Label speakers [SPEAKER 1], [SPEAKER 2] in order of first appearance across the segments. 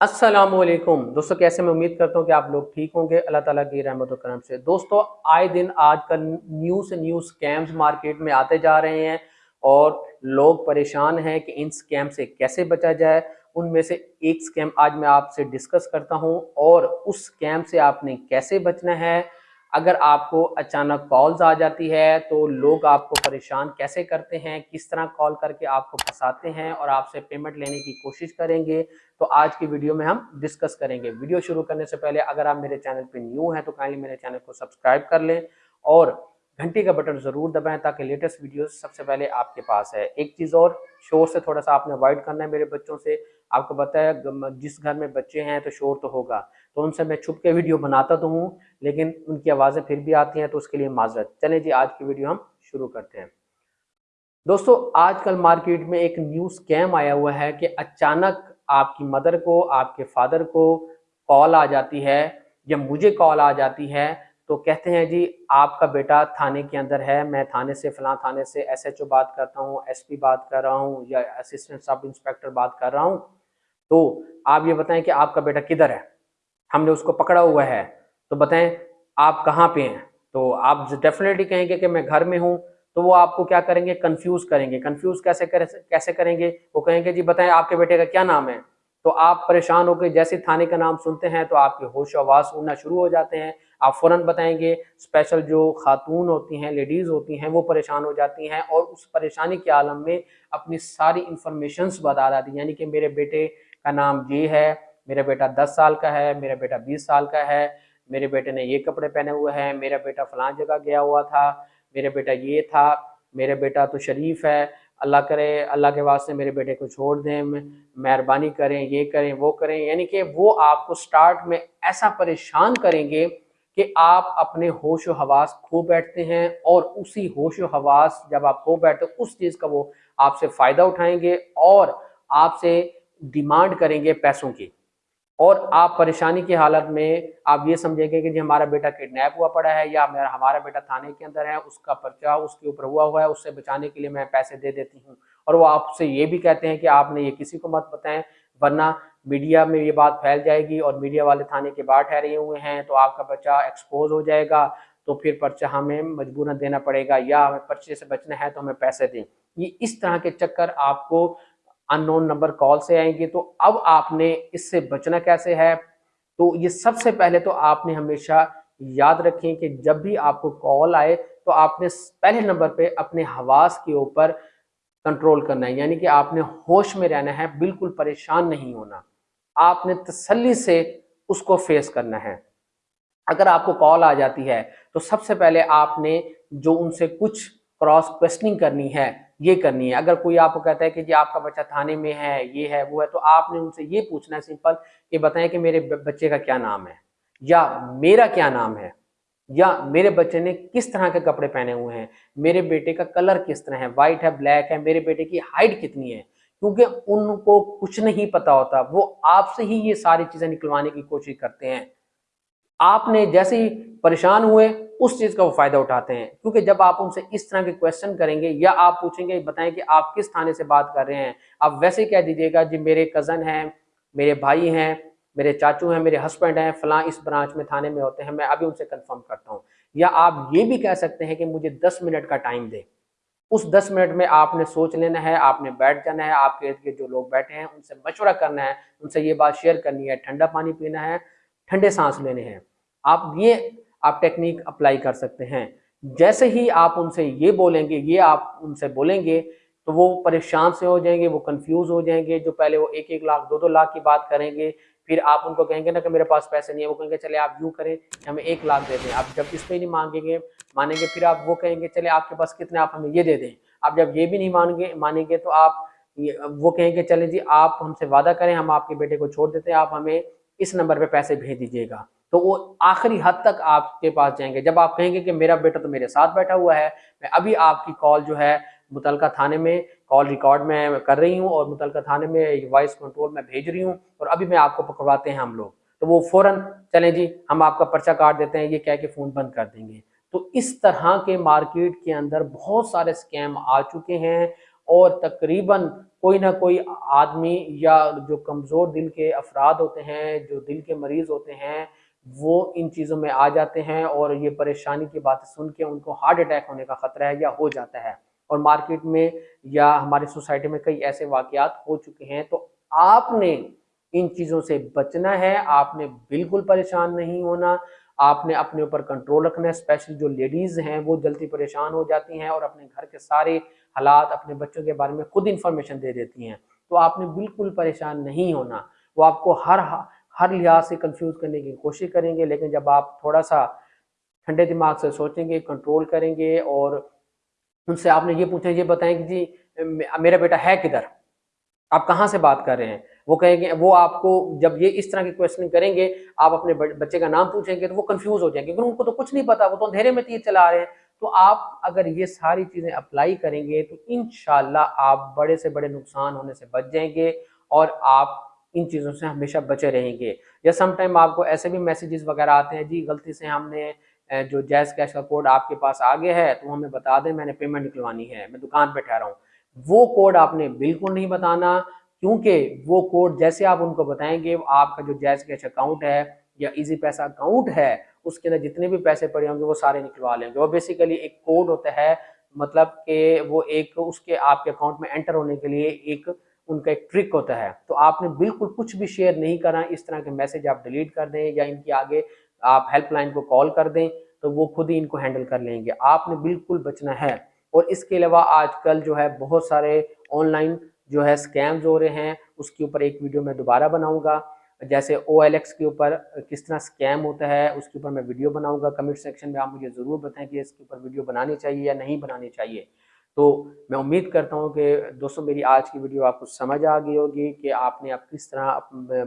[SPEAKER 1] السلام علیکم۔ دوستو، کیسے میں امید کرتا ہوں کہ آپ لوگ ٹھیک ہوں گے۔ اللہ تعالیٰ کی رحمت و کرم سے۔ دوستو، آئے دن آج کل نیو سے نیو سکیمز مارکیٹ میں آتے جا رہے ہیں اور لوگ پریشان ہیں کہ ان سکیم سے کیسے بچا جائے۔ ان میں سے ایک سکیم آج میں آپ سے ڈسکس کرتا ہوں اور اس سکیم سے آپ نے کیسے بچنا ہے۔ اگر آپ کو اچانک کالز آ جاتی ہے تو لوگ آپ کو پریشان کیسے کرتے ہیں؟ کس طرح کال کر کے آپ کو پھنساتے ہیں اور آپ سے پیمنٹ لینے کی کوشش کریں گے؟ تو آج کی ویڈیو میں ہم ڈسکس کریں گے۔ ویڈیو شروع کرنے سے پہلے اگر آپ میرے چینل پہ نیو ہیں تو کائنلی میرے چینل کو سبسکرائب کر لیں اور گھنٹی کا بٹن ضرور دبائیں تاکہ لیٹسٹ ویڈیوز سب سے پہلے آپ کے پاس ہے۔ ایک چیز اور، شور سے تھوڑا سا آپ نے وائڈ کرنا ہے میرے بچوں سے۔ آپ کو بتایا جس گھر میں بچے ہیں تو شور تو ہوگا۔ تو ان سے میں چھپ کے ویڈیو بناتا تو ہوں، لیکن ان کی آوازیں پھر بھی آتی ہیں تو اس کے لیے معذرت۔ چلیں جی آج کی ویڈیو ہم شروع کرتے ہیں۔ دوستو، آج کل مارکیٹ میں ایک نیو سکیم آیا ہوا ہے کہ اچانک آپ کی مدر کو، آپ کے فادر کو کال آ جاتی ہے یا مجھے کال آ جاتی ہے تو کہتے ہیں جی آپ کا بیٹا تھانے کے اندر ہے، میں تھانے سے، فلاں تھانے سے ایس ایچ او بات کرتا ہوں، ایس پی بات کر رہا ہوں یا اسسٹنٹ سب انسپیکٹر بات کر رہا ہوں۔ تو آپ یہ بتائیں کہ آپ کا بیٹا کدھر ہے؟ ہم نے اس کو پکڑا ہوا ہے۔ تو بتائیں آپ کہاں پہ ہیں؟ تو آپ ڈیفینیٹلی کہیں گے کہ میں گھر میں ہوں۔ تو وہ آپ کو کیا کریں گے؟ کنفیوز کریں گے۔ کنفیوز کیسے کیسے کریں گے؟ وہ کہیں گے جی بتائیں آپ کے بیٹے کا کیا نام ہے؟ تو آپ پریشان ہو کے جیسے تھانے کا نام سنتے ہیں تو آپ کے ہوش و آواز سننا شروع ہو جاتے ہیں۔ آپ فوراً بتائیں گے اسپیشل جو خاتون ہوتی ہیں لیڈیز ہوتی ہیں، وہ پریشان ہو جاتی ہیں اور اس پریشانی کے عالم میں اپنی ساری انفارمیشنز بتا جاتی ہیں۔ یعنی کہ میرے بیٹے کا نام یہ ہے، میرا بیٹا دس سال کا ہے، میرا بیٹا بیس سال کا ہے، میرے بیٹے نے یہ کپڑے پہنے ہوئے ہیں، میرا بیٹا فلان جگہ گیا ہوا تھا، میرا بیٹا یہ تھا، میرا بیٹا تو شریف ہے، اللہ کرے، اللہ کے واسطے میرے بیٹے کو چھوڑ دیں، مہربانی کریں، یہ کریں، وہ کریں۔ یعنی کہ وہ آپ کو سٹارٹ میں ایسا پریشان کریں گے کہ آپ اپنے ہوش و حواس کھو بیٹھتے ہیں اور اسی ہوش و حواس جب آپ کھو بیٹھتے اس چیز کا وہ آپ سے فائدہ اٹھائیں گے اور آپ سے ڈیمانڈ کریں گے پیسوں کی۔ اور آپ پریشانی کی حالت میں آپ یہ سمجھیں گے کہ جی ہمارا بیٹا کڈنیپ ہوا پڑا ہے یا ہمارا بیٹا تھانے کے اندر ہے، اس کا پرچہ اس کے اوپر ہوا ہوا ہے، اس سے بچانے کے لیے میں پیسے دے دیتی ہوں۔ اور وہ آپ سے یہ بھی کہتے ہیں کہ آپ نے یہ کسی کو مت بتائیں، ورنہ میڈیا میں یہ بات پھیل جائے گی اور میڈیا والے تھانے کے باہر ٹھہرے ہوئے ہیں تو آپ کا بچہ ایکسپوز ہو جائے گا تو پھر پرچہ ہمیں مجبوراً دینا پڑے گا یا ہمیں پرچے سے بچنا ہے تو ہمیں پیسے دیں۔ یہ اس طرح کے چکر آپ کو ان نون نمبر کال سے آئیں گے۔ تو اب آپ نے اس سے بچنا کیسے ہے؟ تو یہ سب سے پہلے تو آپ نے ہمیشہ یاد رکھیں کہ جب بھی آپ کو کال آئے تو آپ نے پہلے نمبر پہ اپنے حواس کے اوپر کنٹرول کرنا ہے یعنی کہ آپ نے ہوش میں رہنا ہے، بالکل پریشان نہیں ہونا۔ آپ نے تسلی سے اس کو فیس کرنا ہے۔ اگر آپ کو کال آ جاتی ہے، تو سب سے پہلے آپ نے جو ان سے کچھ کراس کوشچننگ کرنی ہے، یہ کرنی ہے۔ اگر کوئی آپ کو کہتا ہے کہ جی آپ کا بچہ تھانے میں ہے، یہ ہے، وہ ہے، تو آپ نے ان سے یہ پوچھنا ہے سمپل کہ بتائیں کہ میرے بچے کا کیا نام ہے؟ یا میرا کیا نام ہے؟ یا میرے بچے نے کس طرح کے کپڑے پہنے ہوئے ہیں؟ میرے بیٹے کا کلر کس طرح ہے؟ وائٹ ہے بلیک ہے، میرے بیٹے کی ہائٹ کتنی ہے؟ کیونکہ ان کو کچھ نہیں پتا ہوتا، وہ آپ سے ہی یہ ساری چیزیں نکلوانے کی کوشش کرتے ہیں۔ آپ نے جیسے ہی پریشان ہوئے، اس چیز کا وہ فائدہ اٹھاتے ہیں۔ کیونکہ جب آپ ان سے اس طرح کے کوشچن کریں گے یا آپ پوچھیں گے، بتائیں کہ آپ کس تھانے سے بات کر رہے ہیں، آپ ویسے کہہ دیجیے گا جی میرے کزن ہیں، میرے بھائی ہیں، میرے چاچو ہیں، میرے ہسبینڈ ہیں، فلاں اس برانچ میں، تھانے میں ہوتے ہیں، میں ابھی ان سے کنفرم کرتا ہوں۔ یا آپ یہ بھی کہہ سکتے ہیں کہ مجھے دس منٹ کا ٹائم دے اس دس منٹ میں آپ نے سوچ لینا ہے، آپ نے بیٹھ جانا ہے، آپ کے جو لوگ بیٹھے ہیں، ان سے مشورہ کرنا ہے، ان سے یہ بات شیئر کرنی ہے، ٹھنڈا پانی پینا ہے، ٹھنڈے سانس لینے ہیں۔ آپ یہ، آپ ٹیکنیک اپلائی کر سکتے ہیں۔ جیسے ہی آپ ان سے یہ بولیں گے، یہ آپ ان سے بولیں گے، تو وہ پریشان سے ہو جائیں گے، وہ کنفیوز ہو جائیں گے۔ جو پہلے وہ ایک ایک لاکھ، دو دو لاکھ کی بات کریں گے پھر آپ ان کو کہیں گے نا کہ میرے پاس پیسے نہیں ہے وہ کہیں گے چلے آپ یوں کریں کہ ہمیں ایک لاکھ دے دیں۔ آپ جب اس پہ نہیں مانگیں گے، مانیں گے، پھر آپ وہ کہیں گے چلے آپ کے پاس کتنے آپ ہمیں یہ دے دیں۔ آپ جب یہ بھی نہیں مانیں گے مانیں گے تو آپ وہ کہیں گے چلے جی آپ ہم سے وعدہ کریں، ہم آپ کے بیٹے کو چھوڑ دیتے ہیں، آپ ہمیں اس نمبر پہ پیسے بھیج دیجیے گا۔ تو وہ آخری حد تک آپ کے پاس جائیں گے۔ جب آپ کہیں گے کہ میرا بیٹا تو میرے ساتھ بیٹھا ہوا ہے، میں ابھی آپ کی کال جو ہے متعلقہ تھانے میں کال ریکارڈ میں کر رہی ہوں اور متعلقہ تھانے میں وائس کنٹرول میں بھیج رہی ہوں اور ابھی میں آپ کو پکڑواتے ہیں ہم لوگ۔ تو وہ فوراً چلیں جی ہم آپ کا پرچہ کاٹ دیتے ہیں، یہ کہہ کے فون بند کر دیں گے۔ تو اس طرح کے مارکیٹ کے اندر بہت سارے سکیم آ چکے ہیں اور تقریباً کوئی نہ کوئی آدمی یا جو کمزور دل کے افراد ہوتے ہیں، جو دل کے مریض ہوتے ہیں، وہ ان چیزوں میں آ جاتے ہیں اور یہ پریشانی کی باتیں سن کے ان کو ہارٹ اٹیک ہونے کا خطرہ ہے یا ہو جاتا ہے۔ اور مارکیٹ میں یا ہماری سوسائٹی میں کئی ایسے واقعات ہو چکے ہیں۔ تو آپ نے ان چیزوں سے بچنا ہے۔ آپ نے بالکل پریشان نہیں ہونا۔ آپ نے اپنے اوپر کنٹرول رکھنا ہے۔ اسپیشل جو لیڈیز ہیں وہ جلدی پریشان ہو جاتی ہیں اور اپنے گھر کے سارے حالات اپنے بچوں کے بارے میں خود انفارمیشن دے دیتی ہیں۔ تو آپ نے بالکل پریشان نہیں ہونا۔ وہ آپ کو ہر ہر لحاظ سے کنفیوز کرنے کی کوشش کریں گے، لیکن جب آپ تھوڑا سا ٹھنڈے دماغ سے سوچیں گے کنٹرول کریں گے اور ان سے آپ نے یہ پوچھیں یہ بتائیں کہ جی میرا بیٹا ہے کدھر؟ آپ کہاں سے بات کر رہے ہیں؟ وہ کہیں گے، وہ آپ کو جب یہ اس طرح کی کوشچننگ کریں گے، آپ اپنے بچے کا نام پوچھیں گے تو وہ کنفیوز ہو جائیں گے، کیونکہ ان کو تو کچھ نہیں پتا، وہ تو اندھیرے میں تیر چلا رہے ہیں۔ تو آپ اگر یہ ساری چیزیں اپلائی کریں گے تو انشاءاللہ آپ بڑے سے بڑے نقصان ہونے سے بچ جائیں گے اور آپ ان چیزوں سے ہمیشہ بچے رہیں گے۔ یا سم ٹائم آپ کو ایسے بھی میسیجز وغیرہ آتے ہیں جی غلطی سے ہم نے جو جیز کیش کا کوڈ آپ کے پاس آگے ہے، تو ہمیں بتا دیں، میں نے پیمنٹ نکلوانی ہے، میں دکان پہ ٹھہرا ہوں۔ وہ کوڈ آپ نے بالکل نہیں بتانا، کیونکہ وہ کوڈ جیسے آپ ان کو بتائیں گے، آپ کا جو جیز کیش اکاؤنٹ ہے یا ایزی پیسہ اکاؤنٹ ہے، اس کے اندر جتنے بھی پیسے پڑے ہوں گے، وہ سارے نکلوا لیں گے۔ وہ بیسیکلی ایک کوڈ ہوتا ہے مطلب کہ وہ ایک اس کے آپ کے اکاؤنٹ میں انٹر ہونے کے لیے ایک ان کا ایک ٹرک ہوتا ہے۔ تو آپ نے بالکل کچھ بھی شیئر نہیں کرنا، اس طرح کے میسج آپ ڈیلیٹ کر دیں یا ان کی آگے آپ ہیلپ لائن کو کال کر دیں تو وہ خود ہی ان کو ہینڈل کر لیں گے۔ آپ نے بالکل بچنا ہے۔ اور اس کے علاوہ آج کل جو ہے بہت سارے آن لائن جو ہے سکیمز ہو رہے ہیں۔ اس کے اوپر ایک ویڈیو میں دوبارہ بناؤں گا۔ جیسے او ایل ایکس کے اوپر کس طرح سکیم ہوتا ہے، اس کے اوپر میں ویڈیو بناؤں گا۔ کمنٹ سیکشن میں آپ مجھے ضرور بتائیں کہ اس کے اوپر ویڈیو بنانی چاہیے یا نہیں بنانی چاہیے۔ تو میں امید کرتا ہوں کہ دوستوں میری آج کی ویڈیو آپ کو سمجھ آ گئی ہوگی کہ آپ نے اب کس طرح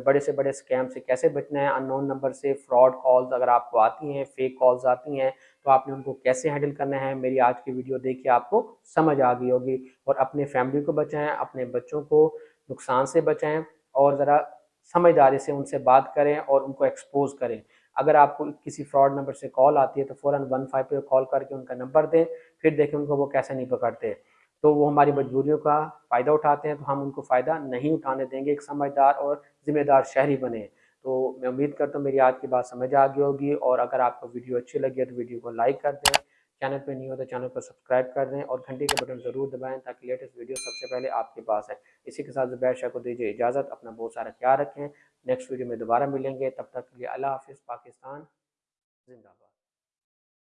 [SPEAKER 1] بڑے سے بڑے سکیم سے کیسے بچنا ہے ان نون نمبر سے فراڈ کالز اگر آپ کو آتی ہیں فیک کالز آتی ہیں، تو آپ نے ان کو کیسے ہینڈل کرنا ہے؟ میری آج کی ویڈیو دیکھ کے آپ کو سمجھ آ گئی ہوگی اور اپنے فیملی کو بچائیں، اپنے بچوں کو نقصان سے بچائیں اور ذرا سمجھداری سے ان سے بات کریں اور ان کو ایکسپوز کریں۔ اگر آپ کو کسی فراڈ نمبر سے کال آتی ہے تو فوراً ون فائیو پہ کال کر کے ان کا نمبر دیں، پھر دیکھیں ان کو وہ کیسے نہیں پکڑتے۔ تو وہ ہماری مجبوریوں کا فائدہ اٹھاتے ہیں، تو ہم ان کو فائدہ نہیں اٹھانے دیں گے، ایک سمجھدار اور ذمہ دار شہری بنے۔ تو میں امید کرتا ہوں میری آج کی بات سمجھ آ گئی ہوگی اور اگر آپ کو ویڈیو اچھی لگی ہے تو ویڈیو کو لائک کر دیں۔ چینل پہ نہیں ہو تو چینل کو سبسکرائب کر دیں اور گھنٹی کے بٹن ضرور دبائیں تاکہ لیٹسٹ ویڈیو سب سے پہلے آپ کے پاس ہے اسی کے ساتھ زبیر شاہ کو دیجیے اجازت، اپنا بہت سارا خیال رکھیں۔ نیکسٹ ویڈیو میں دوبارہ ملیں گے۔ تب تک کے لیے اللہ حافظ، پاکستان، زندہ باد۔